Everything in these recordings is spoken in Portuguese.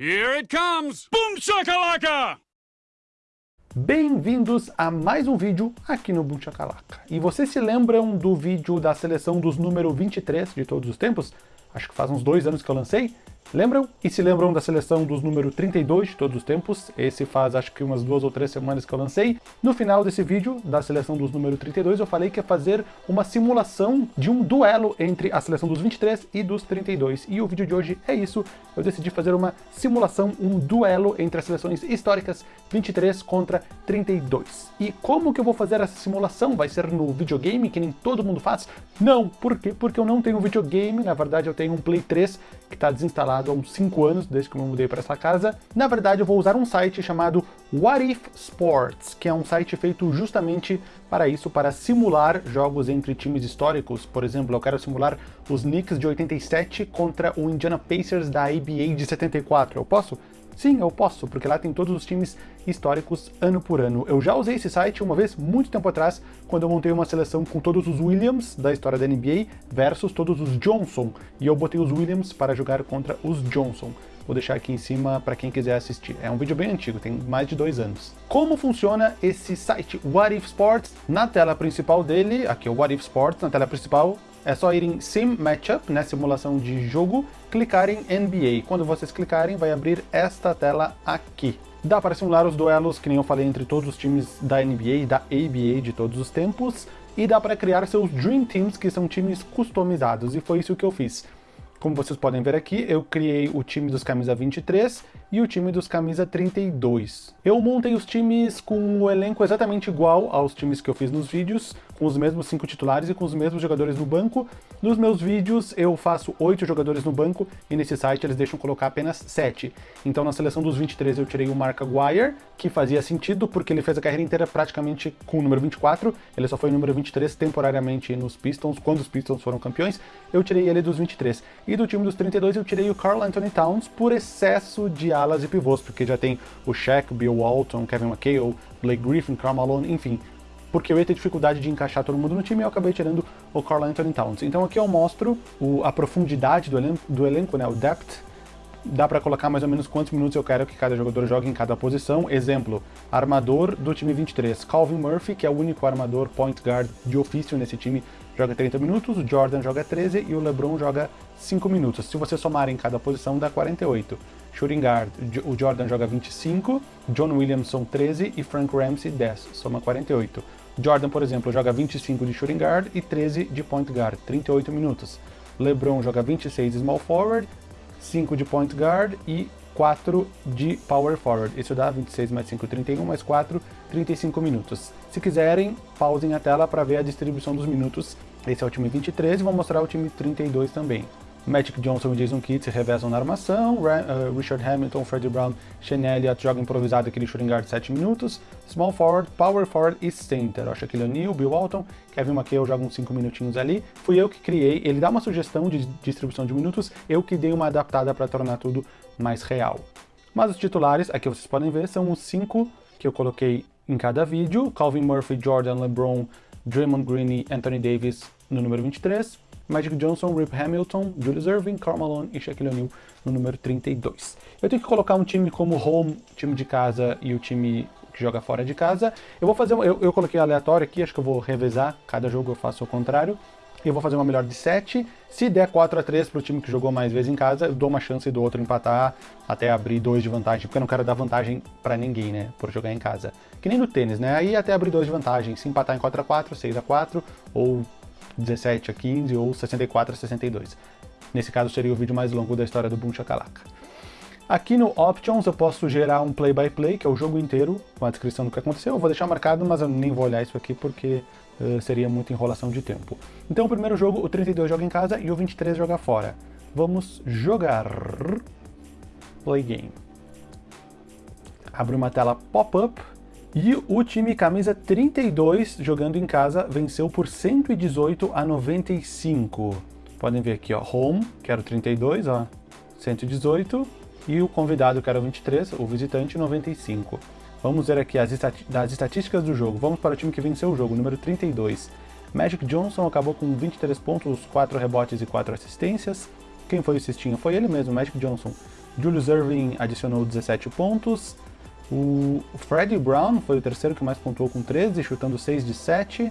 Here it comes! Boom shakalaka! Bem-vindos a mais um vídeo aqui no Boom Shakalaka. E vocês se lembram do vídeo da seleção dos número 23 de todos os tempos? Acho que faz uns dois anos que eu lancei. Lembram? E se lembram da seleção dos número 32 de todos os tempos? Esse faz acho que umas duas ou três semanas que eu lancei. No final desse vídeo, da seleção dos número 32, eu falei que ia fazer uma simulação de um duelo entre a seleção dos 23 e dos 32. E o vídeo de hoje é isso. Eu decidi fazer uma simulação, um duelo entre as seleções históricas 23 contra 32. E como que eu vou fazer essa simulação? Vai ser no videogame, que nem todo mundo faz? Não, por quê? Porque eu não tenho videogame, na verdade eu tenho um Play 3 que está desinstalado há uns 5 anos, desde que eu me mudei para essa casa. Na verdade, eu vou usar um site chamado What If Sports, que é um site feito justamente para isso, para simular jogos entre times históricos. Por exemplo, eu quero simular os Knicks de 87 contra o Indiana Pacers da ABA de 74. Eu posso? Sim, eu posso, porque lá tem todos os times históricos ano por ano. Eu já usei esse site uma vez, muito tempo atrás, quando eu montei uma seleção com todos os Williams da história da NBA versus todos os Johnson, e eu botei os Williams para jogar contra os Johnson. Vou deixar aqui em cima para quem quiser assistir. É um vídeo bem antigo, tem mais de dois anos. Como funciona esse site What If Sports? Na tela principal dele, aqui é o What If Sports, na tela principal, é só ir em Sim Matchup, né, simulação de jogo, clicar em NBA. Quando vocês clicarem, vai abrir esta tela aqui. Dá para simular os duelos, que nem eu falei, entre todos os times da NBA e da ABA de todos os tempos, e dá para criar seus Dream Teams, que são times customizados, e foi isso que eu fiz. Como vocês podem ver aqui, eu criei o time dos camisa 23 e o time dos camisa 32. Eu montei os times com o elenco exatamente igual aos times que eu fiz nos vídeos, com os mesmos cinco titulares e com os mesmos jogadores no banco. Nos meus vídeos eu faço oito jogadores no banco e nesse site eles deixam colocar apenas sete. Então na seleção dos 23 eu tirei o Mark Aguirre, que fazia sentido porque ele fez a carreira inteira praticamente com o número 24, ele só foi o número 23 temporariamente nos Pistons, quando os Pistons foram campeões, eu tirei ele dos 23. E do time dos 32 eu tirei o Carl Anthony Towns por excesso de alas e pivôs, porque já tem o Shaq, Bill Walton, Kevin McHale, Blake Griffin, Karl Malone, enfim porque eu ia ter dificuldade de encaixar todo mundo no time e eu acabei tirando o Carl Anthony Towns. Então aqui eu mostro o, a profundidade do elenco, do elenco, né, o depth, dá para colocar mais ou menos quantos minutos eu quero que cada jogador jogue em cada posição. Exemplo, armador do time 23, Calvin Murphy, que é o único armador point guard de ofício nesse time, joga 30 minutos, o Jordan joga 13 e o LeBron joga 5 minutos. Se você somar em cada posição, dá 48. Shooting guard, o Jordan joga 25, John Williamson 13 e Frank Ramsey 10, soma 48. Jordan, por exemplo, joga 25 de shooting guard e 13 de point guard, 38 minutos. LeBron joga 26 de small forward, 5 de point guard e 4 de power forward. Isso dá 26 mais 5, 31, mais 4, 35 minutos. Se quiserem, pausem a tela para ver a distribuição dos minutos. Esse é o time 23 e vou mostrar o time 32 também. Magic Johnson e Jason Kidd se revezam na armação, uh, Richard Hamilton, Freddie Brown, Shane Elliott joga improvisado aquele shooting guard 7 minutos, Small Forward, Power Forward e Center, Shaquille O'Neal, Bill Walton, Kevin McHale joga uns 5 minutinhos ali, fui eu que criei, ele dá uma sugestão de distribuição de minutos, eu que dei uma adaptada para tornar tudo mais real. Mas os titulares, aqui vocês podem ver, são os 5 que eu coloquei em cada vídeo, Calvin Murphy, Jordan, LeBron, Draymond Green e Anthony Davis no número 23, Magic Johnson, Rip Hamilton, Julius Irving, Karl Malone e Shaquille O'Neal no número 32. Eu tenho que colocar um time como home, time de casa e o time que joga fora de casa. Eu vou fazer, eu, eu coloquei aleatório aqui, acho que eu vou revezar, cada jogo eu faço o contrário. Eu vou fazer uma melhor de 7. Se der 4 a 3 para o time que jogou mais vezes em casa, eu dou uma chance do outro empatar até abrir 2 de vantagem, porque eu não quero dar vantagem para ninguém, né, por jogar em casa. Que nem no tênis, né? Aí até abrir 2 de vantagem, se empatar em 4 a 4, 6 a 4 ou 17 a 15 ou 64 a 62. Nesse caso seria o vídeo mais longo da história do Boom Shakalaka. Aqui no Options eu posso gerar um play-by-play, -play, que é o jogo inteiro, com a descrição do que aconteceu. Eu vou deixar marcado, mas eu nem vou olhar isso aqui porque uh, seria muita enrolação de tempo. Então o primeiro jogo, o 32 joga em casa e o 23 joga fora. Vamos jogar... Play game. Abre uma tela pop-up e o time camisa 32, jogando em casa, venceu por 118 a 95. Podem ver aqui, ó, home, que era o 32, ó, 118, e o convidado, que era o 23, o visitante, 95. Vamos ver aqui as, das estatísticas do jogo. Vamos para o time que venceu o jogo, número 32. Magic Johnson acabou com 23 pontos, 4 rebotes e 4 assistências. Quem foi o cestinho? Foi ele mesmo, Magic Johnson. Julius Irving adicionou 17 pontos. O Freddie Brown foi o terceiro que mais pontuou com 13, chutando 6 de 7.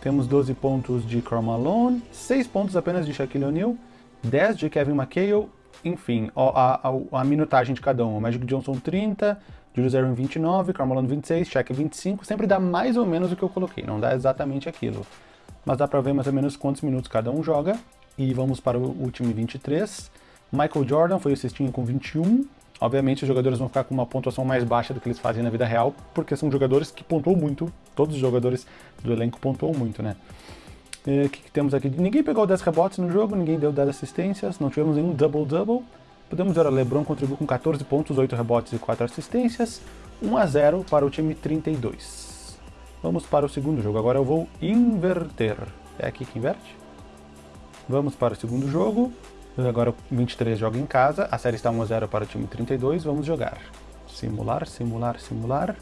Temos 12 pontos de Karl Malone, 6 pontos apenas de Shaquille O'Neal, 10 de Kevin McHale, enfim, a, a, a, minutagem de cada um. Magic Johnson 30, Julius Irving 29, Karl Malone 26, Shaq 25, sempre dá mais ou menos o que eu coloquei, não dá exatamente aquilo. Mas dá pra ver mais ou menos quantos minutos cada um joga. E vamos para o último 23. Michael Jordan foi o cestinho com 21. Obviamente os jogadores vão ficar com uma pontuação mais baixa do que eles fazem na vida real, porque são jogadores que pontuam muito, todos os jogadores do elenco pontuam muito, né? O que, que, temos aqui? Ninguém pegou 10 rebotes no jogo, ninguém deu 10 assistências, não tivemos nenhum double-double. Podemos ver, o LeBron contribuiu com 14 pontos, 8 rebotes e 4 assistências. 1 a 0 para o time 32. Vamos para o segundo jogo. Agora eu vou inverter. É aqui que inverte? Vamos para o segundo jogo. Agora o 23 joga em casa. A série está 1 a 0 para o time 32. Vamos jogar. Simular, simular, simular.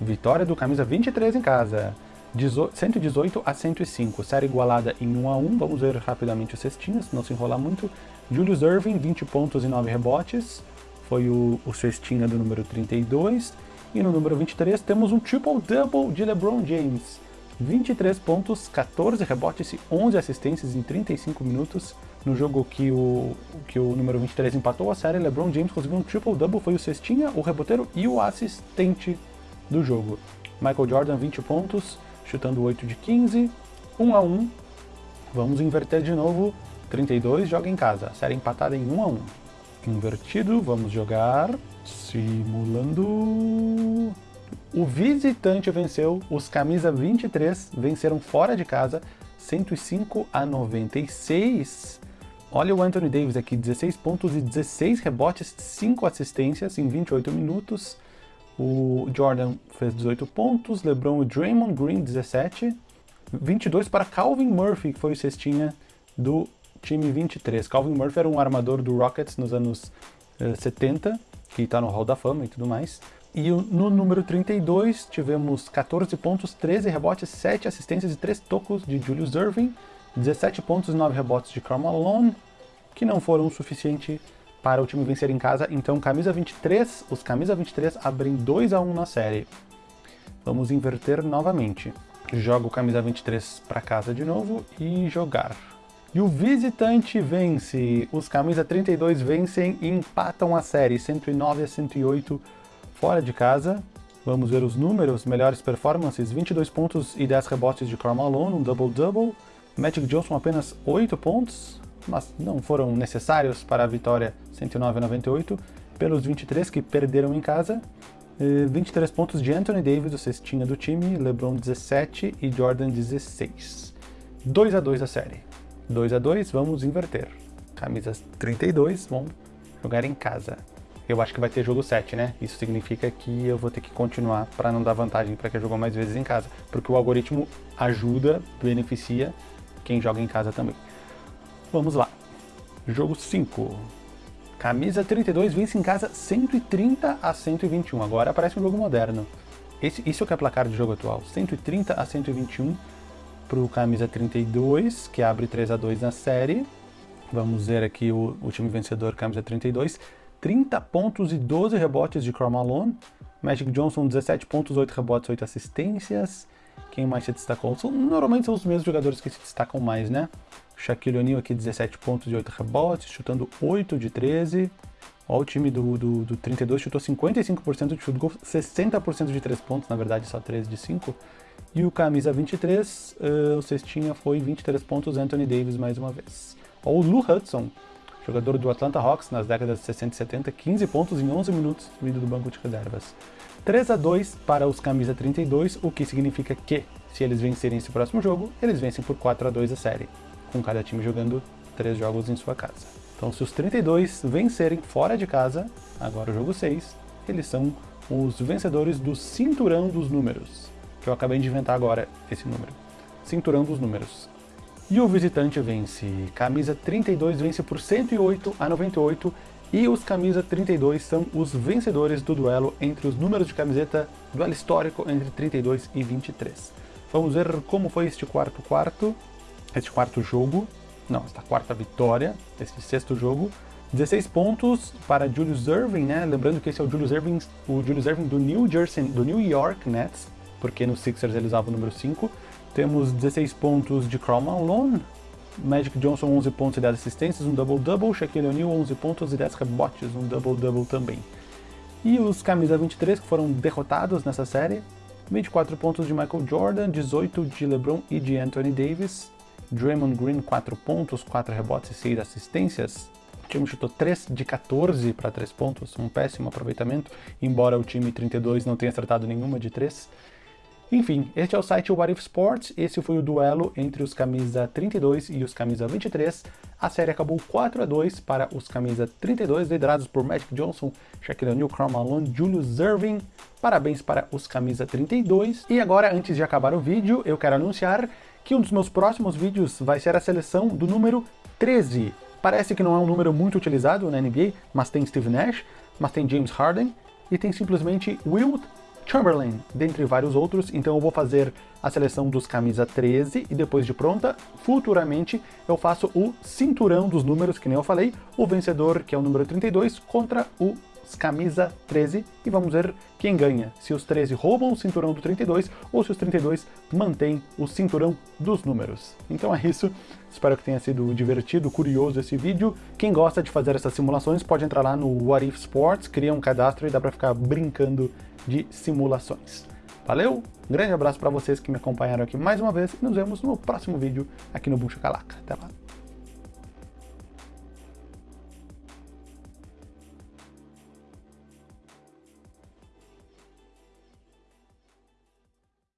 Vitória do camisa 23 em casa. 118 a 105, série igualada em 1 a 1. Vamos ver rapidamente os cestinhas, não se enrolar muito. Julius Irving, 20 pontos e 9 rebotes, foi o, o cestinha do número 32. E no número 23 temos um triple-double de LeBron James. 23 pontos, 14 rebotes e 11 assistências em 35 minutos. No jogo que o, que o número 23 empatou a série, LeBron James conseguiu um triple-double, foi o cestinha, o reboteiro e o assistente do jogo. Michael Jordan, 20 pontos, chutando 8 de 15, 1 a 1. Vamos inverter de novo, 32 joga em casa, série empatada em 1 a 1. Invertido, vamos jogar, simulando... O visitante venceu, os camisa 23 venceram fora de casa, 105 a 96. Olha o Anthony Davis aqui, 16 pontos e 16 rebotes, 5 assistências em 28 minutos. O Jordan fez 18 pontos, LeBron e Draymond Green 17, 22 para Calvin Murphy, que foi o cestinha do time 23. Calvin Murphy era um armador do Rockets nos anos eh, 70, que está no Hall da Fama e tudo mais. E no número 32 tivemos 14 pontos, 13 rebotes, 7 assistências e 3 tocos de Julius Irving, 17 pontos e 9 rebotes de Karl Malone, que não foram o suficiente para o time vencer em casa. Então, camisa 23, os camisa 23 abrem 2 a 1 na série. Vamos inverter novamente. Joga o camisa 23 para casa de novo e jogar. E o visitante vence. Os camisa 32 vencem e empatam a série, 109 a 108 fora de casa. Vamos ver os números, melhores performances, 22 pontos e 10 rebotes de Karl Malone, um double-double. Magic Johnson apenas 8 pontos, mas não foram necessários para a vitória 109 a 98, pelos 23 que perderam em casa. 23 pontos de Anthony Davis, o cestinha do time, LeBron 17 e Jordan 16. 2 a 2 a série. 2 a 2 vamos inverter. Camisas 32 vão jogar em casa. Eu acho que vai ter jogo 7, né? Isso significa que eu vou ter que continuar para não dar vantagem para quem jogou mais vezes em casa, porque o algoritmo ajuda, beneficia quem joga em casa também. Vamos lá. Jogo 5. Camisa 32 vence em casa 130 a 121. Agora aparece um jogo moderno. Esse, isso é o que é placar de jogo atual. 130 a 121 para o camisa 32, que abre 3 a 2 na série. Vamos ver aqui o, o time vencedor, camisa 32. 30 pontos e 12 rebotes de Karl Malone. Magic Johnson, 17 pontos, 8 rebotes, 8 assistências. Quem mais se destacou? São, normalmente são os mesmos jogadores que se destacam mais, né? Shaquille O'Neal aqui 17 pontos e 8 rebotes, chutando 8 de 13. Ó, o time do, do, do 32 chutou 55% de chute gol, 60% de 3 pontos, na verdade só 13 de 5. E o camisa 23, uh, o cestinha foi 23 pontos, Anthony Davis mais uma vez. Ó, o Lou Hudson, jogador do Atlanta Hawks nas décadas de 60 e 70, 15 pontos em 11 minutos vindo do banco de reservas. 3 a 2 para os camisa 32, o que significa que, se eles vencerem esse próximo jogo, eles vencem por 4 a 2 a série com cada time jogando três jogos em sua casa. Então se os 32 vencerem fora de casa, agora o jogo 6, eles são os vencedores do Cinturão dos Números, que eu acabei de inventar agora esse número. Cinturão dos Números. E o visitante vence. Camisa 32 vence por 108 a 98 e os camisa 32 são os vencedores do duelo entre os números de camiseta, duelo histórico entre 32 e 23. Vamos ver como foi este quarto quarto este quarto jogo, não, esta quarta vitória, esse sexto jogo. 16 pontos para Julius Irving, né? Lembrando que esse é o Julius Irving, o Julius Irving do New Jersey, do New York Nets, porque no Sixers ele usava o número 5. Temos 16 pontos de Karl Malone, Magic Johnson 11 pontos e 10 assistências, um double-double, Shaquille O'Neal 11 pontos e 10 rebotes, um double-double também. E os camisa 23 que foram derrotados nessa série, 24 pontos de Michael Jordan, 18 de LeBron e de Anthony Davis, Draymond Green 4 pontos, 4 rebotes e 6 assistências, o time chutou 3 de 14 para 3 pontos, um péssimo aproveitamento, embora o time 32 não tenha acertado nenhuma de 3. Enfim, este é o site What If Sports, esse foi o duelo entre os camisa 32 e os camisa 23. A série acabou 4 a 2 para os camisa 32, liderados por Magic Johnson, Shaquille O'Neal, Karl Malone, Julius Irving. Parabéns para os camisa 32. E agora, antes de acabar o vídeo, eu quero anunciar que um dos meus próximos vídeos vai ser a seleção do número 13. Parece que não é um número muito utilizado na NBA, mas tem Steve Nash, mas tem James Harden e tem simplesmente Wilt Chamberlain, dentre vários outros, então eu vou fazer a seleção dos camisa 13 e depois de pronta, futuramente eu faço o cinturão dos números, que nem eu falei, o vencedor, que é o número 32, contra o camisa 13 e vamos ver quem ganha, se os 13 roubam o cinturão do 32 ou se os 32 mantêm o cinturão dos números. Então é isso, espero que tenha sido divertido, curioso esse vídeo. Quem gosta de fazer essas simulações pode entrar lá no What If Sports, cria um cadastro e dá para ficar brincando de simulações. Valeu, um grande abraço para vocês que me acompanharam aqui mais uma vez e nos vemos no próximo vídeo aqui no Buncha Calaca. Até lá!